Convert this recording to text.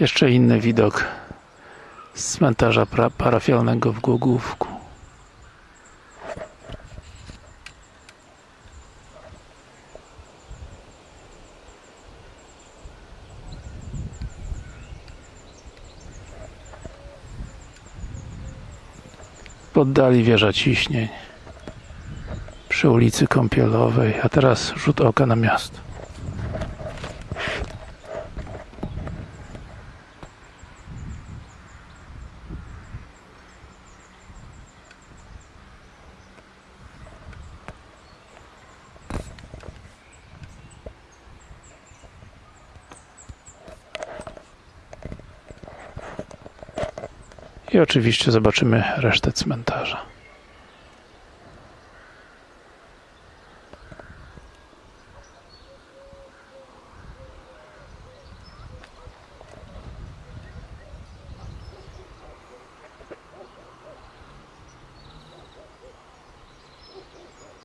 Jeszcze inny widok z cmentarza parafialnego w Głogówku. W oddali wieża ciśnień przy ulicy Kąpielowej, a teraz rzut oka na miasto. I oczywiście zobaczymy resztę cmentarza.